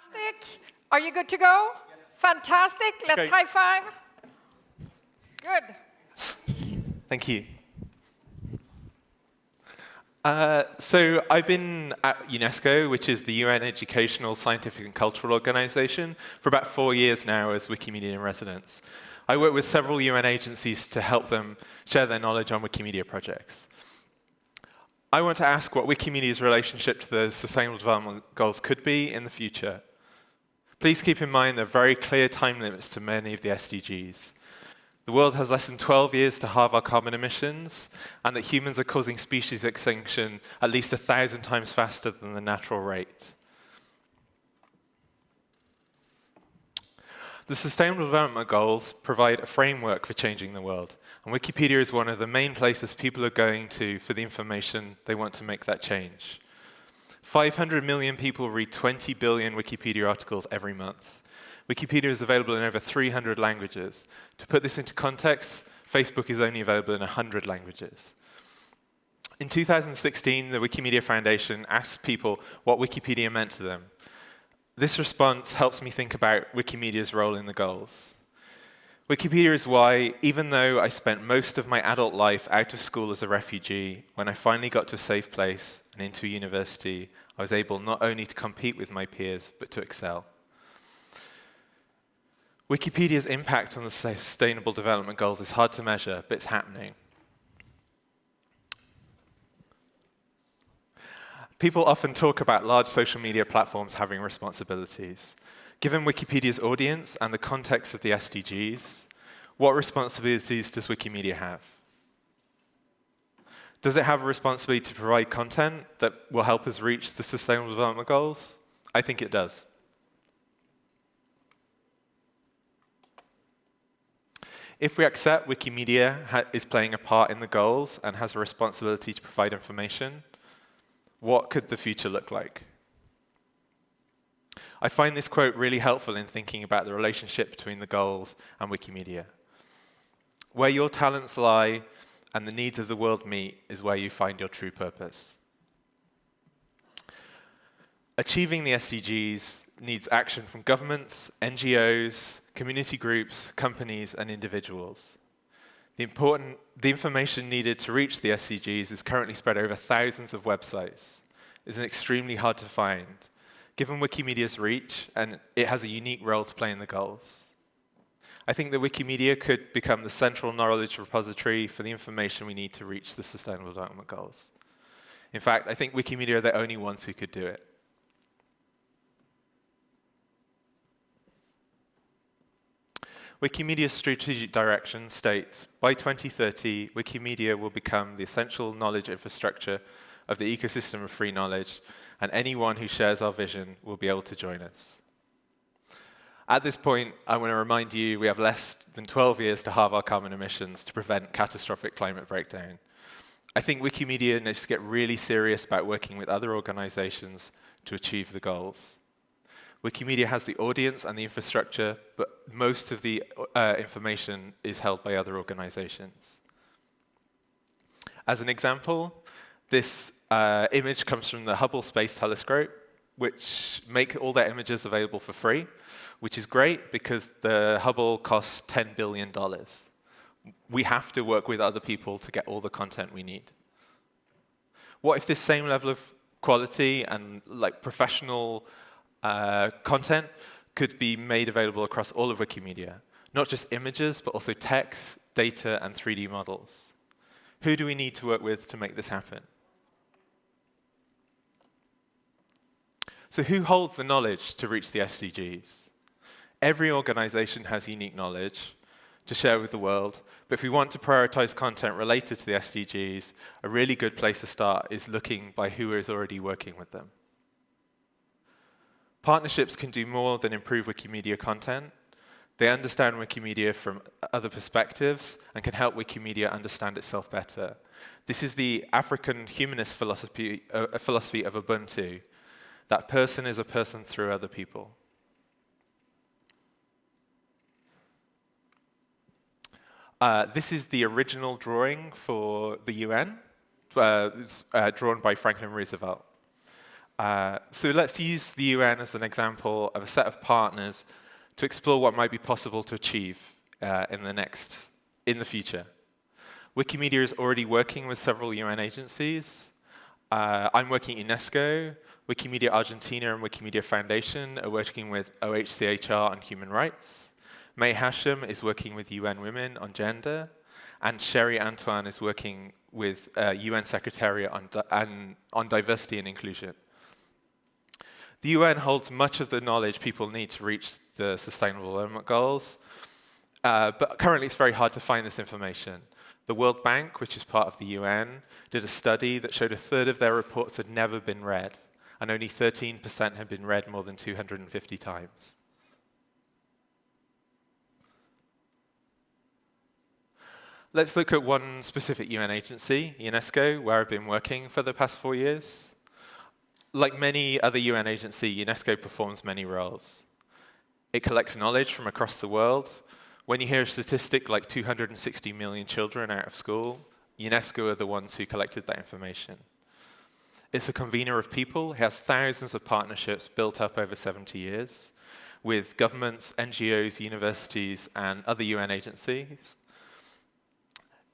Fantastic. Are you good to go? Fantastic. Let's Okay. high five. Good. Thank you. Uh, so I've been at UNESCO, which is the UN Educational, Scientific and Cultural Organization, for about four years now as Wikimedia in residence. I work with several UN agencies to help them share their knowledge on Wikimedia projects. I want to ask what Wikimedia's relationship to the Sustainable Development Goals could be in the future. Please keep in mind there are very clear time limits to many of the SDGs. The world has less than 12 years to halve our carbon emissions, and that humans are causing species extinction at least a thousand times faster than the natural rate. The Sustainable Development Goals provide a framework for changing the world, and Wikipedia is one of the main places people are going to for the information they want to make that change. 500 million people read 20 billion Wikipedia articles every month. Wikipedia is available in over 300 languages. To put this into context, Facebook is only available in 100 languages. In 2016, the Wikimedia Foundation asked people what Wikipedia meant to them. This response helps me think about Wikimedia's role in the goals. Wikipedia is why, even though I spent most of my adult life out of school as a refugee, when I finally got to a safe place and into university, I was able not only to compete with my peers, but to excel. Wikipedia's impact on the Sustainable Development Goals is hard to measure, but it's happening. People often talk about large social media platforms having responsibilities. Given Wikipedia's audience and the context of the SDGs, what responsibilities does Wikimedia have? Does it have a responsibility to provide content that will help us reach the Sustainable Development Goals? I think it does. If we accept Wikimedia is playing a part in the goals and has a responsibility to provide information, what could the future look like? I find this quote really helpful in thinking about the relationship between the goals and Wikimedia. Where your talents lie and the needs of the world meet is where you find your true purpose. Achieving the SDGs needs action from governments, NGOs, community groups, companies, and individuals. The, important, the information needed to reach the SDGs is currently spread over thousands of websites. It's an extremely hard to find, given Wikimedia's reach, and it has a unique role to play in the goals. I think that Wikimedia could become the central knowledge repository for the information we need to reach the Sustainable Development Goals. In fact, I think Wikimedia are the only ones who could do it. Wikimedia's strategic direction states, by 2030, Wikimedia will become the essential knowledge infrastructure of the ecosystem of free knowledge, and anyone who shares our vision will be able to join us. At this point, I want to remind you we have less than 12 years to halve our carbon emissions to prevent catastrophic climate breakdown. I think Wikimedia needs to get really serious about working with other organizations to achieve the goals. Wikimedia has the audience and the infrastructure, but most of the uh, information is held by other organizations. As an example, this uh, image comes from the Hubble Space Telescope, which make all their images available for free, which is great because the Hubble costs $10 billion. We have to work with other people to get all the content we need. What if this same level of quality and like professional uh, content could be made available across all of Wikimedia? Not just images, but also text, data, and 3D models. Who do we need to work with to make this happen? So who holds the knowledge to reach the SDGs? Every organization has unique knowledge to share with the world, but if we want to prioritize content related to the SDGs, a really good place to start is looking by who is already working with them. Partnerships can do more than improve Wikimedia content. They understand Wikimedia from other perspectives and can help Wikimedia understand itself better. This is the African humanist philosophy, uh, philosophy of Ubuntu, that person is a person through other people. Uh, this is the original drawing for the UN, uh, uh, drawn by Franklin Roosevelt. Uh, so let's use the UN as an example of a set of partners to explore what might be possible to achieve uh, in the next, in the future. Wikimedia is already working with several UN agencies. Uh, I'm working at UNESCO. Wikimedia Argentina and Wikimedia Foundation are working with OHCHR on human rights. May Hashim is working with UN Women on gender. And Sherry Antoine is working with uh, UN Secretariat on, di on diversity and inclusion. The UN holds much of the knowledge people need to reach the Sustainable Development Goals, uh, but currently it's very hard to find this information. The World Bank, which is part of the UN, did a study that showed a third of their reports had never been read, and only 13% had been read more than 250 times. Let's look at one specific UN agency, UNESCO, where I've been working for the past four years. Like many other UN agencies, UNESCO performs many roles. It collects knowledge from across the world. When you hear a statistic like 260 million children out of school, UNESCO are the ones who collected that information. It's a convener of people. It has thousands of partnerships built up over 70 years with governments, NGOs, universities, and other UN agencies.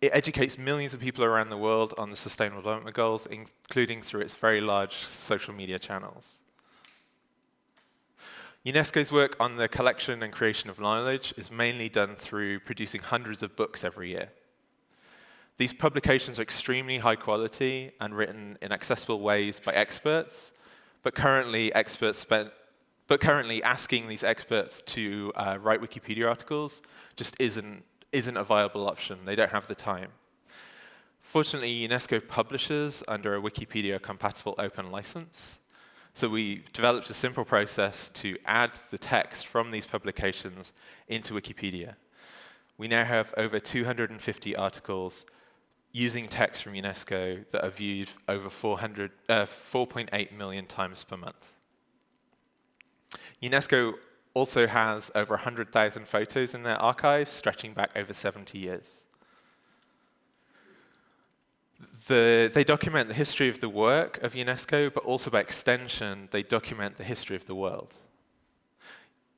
It educates millions of people around the world on the Sustainable Development Goals, including through its very large social media channels. UNESCO's work on the collection and creation of knowledge is mainly done through producing hundreds of books every year. These publications are extremely high quality and written in accessible ways by experts, but currently experts but currently asking these experts to uh, write Wikipedia articles just isn't isn't a viable option. They don't have the time. Fortunately, UNESCO publishes under a Wikipedia-compatible open license. So we developed a simple process to add the text from these publications into Wikipedia. We now have over 250 articles using text from UNESCO that are viewed over 4.8 uh, million times per month. UNESCO also has over 100,000 photos in their archive, stretching back over 70 years. The, they document the history of the work of UNESCO, but also by extension, they document the history of the world.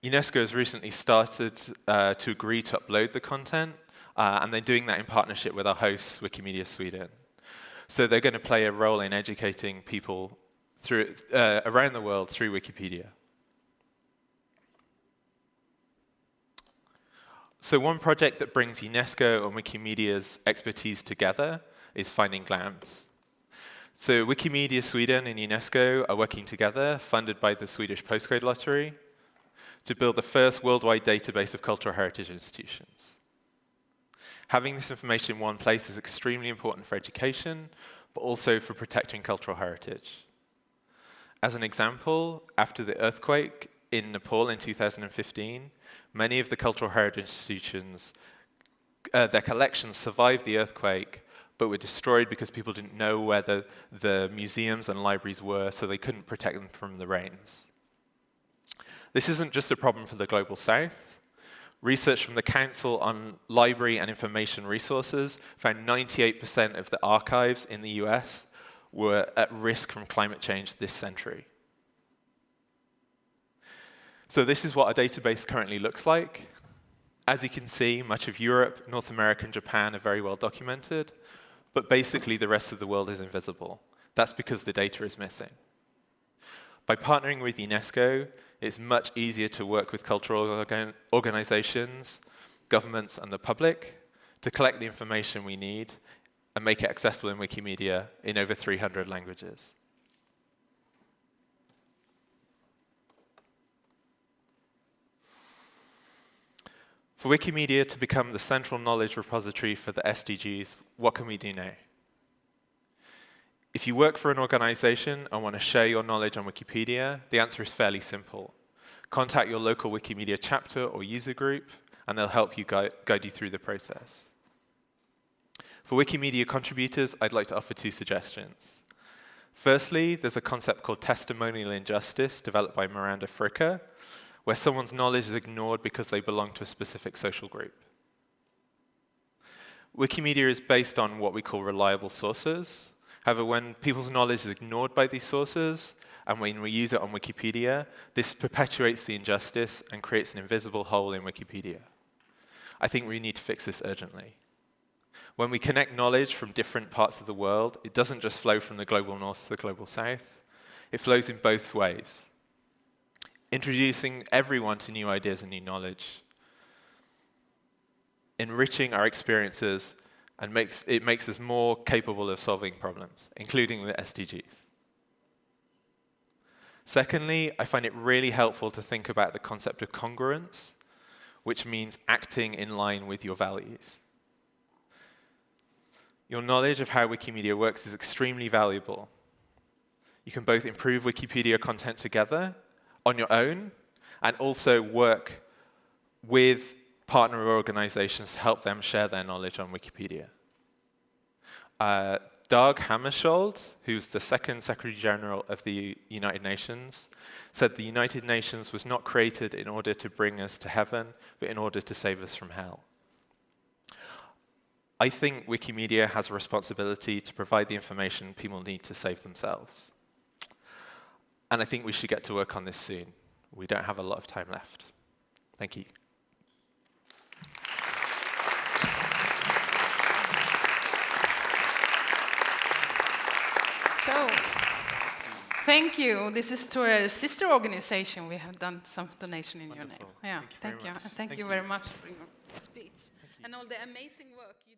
UNESCO has recently started uh, to agree to upload the content, uh, and they're doing that in partnership with our hosts, Wikimedia Sweden. So they're going to play a role in educating people through, uh, around the world through Wikipedia. So one project that brings UNESCO and Wikimedia's expertise together is Finding GLAMS. So Wikimedia Sweden and UNESCO are working together, funded by the Swedish Postcode Lottery, to build the first worldwide database of cultural heritage institutions. Having this information in one place is extremely important for education, but also for protecting cultural heritage. As an example, after the earthquake in Nepal in 2015, many of the cultural heritage institutions, uh, their collections survived the earthquake, but were destroyed because people didn't know where the, the museums and libraries were, so they couldn't protect them from the rains. This isn't just a problem for the Global South. Research from the Council on Library and Information Resources found 98% of the archives in the US were at risk from climate change this century. So this is what a database currently looks like. As you can see, much of Europe, North America, and Japan are very well documented, but basically the rest of the world is invisible. That's because the data is missing. By partnering with UNESCO, it's much easier to work with cultural organ organizations, governments, and the public to collect the information we need and make it accessible in Wikimedia in over 300 languages. For Wikimedia to become the central knowledge repository for the SDGs, what can we do now? If you work for an organization and want to share your knowledge on Wikipedia, the answer is fairly simple. Contact your local Wikimedia chapter or user group, and they'll help you guide, guide you through the process. For Wikimedia contributors, I'd like to offer two suggestions. Firstly, there's a concept called testimonial injustice developed by Miranda Fricker, where someone's knowledge is ignored because they belong to a specific social group. Wikimedia is based on what we call reliable sources. However, when people's knowledge is ignored by these sources, and when we use it on Wikipedia, this perpetuates the injustice and creates an invisible hole in Wikipedia. I think we need to fix this urgently. When we connect knowledge from different parts of the world, it doesn't just flow from the global north to the global south, it flows in both ways. Introducing everyone to new ideas and new knowledge, enriching our experiences, and makes, it makes us more capable of solving problems, including the SDGs. Secondly, I find it really helpful to think about the concept of congruence, which means acting in line with your values. Your knowledge of how Wikimedia works is extremely valuable. You can both improve Wikipedia content together on your own and also work with partner organizations to help them share their knowledge on Wikipedia. Uh, Dag Hammarskjöld, who's the second Secretary General of the United Nations, said the United Nations was not created in order to bring us to heaven, but in order to save us from hell. I think Wikimedia has a responsibility to provide the information people need to save themselves. And I think we should get to work on this soon. We don't have a lot of time left. Thank you. So, thank you. This is to our sister organization. We have done some donation in your name. Yeah, Thank you very thank you. thank, Thank you you. very much for your speech and all the amazing work you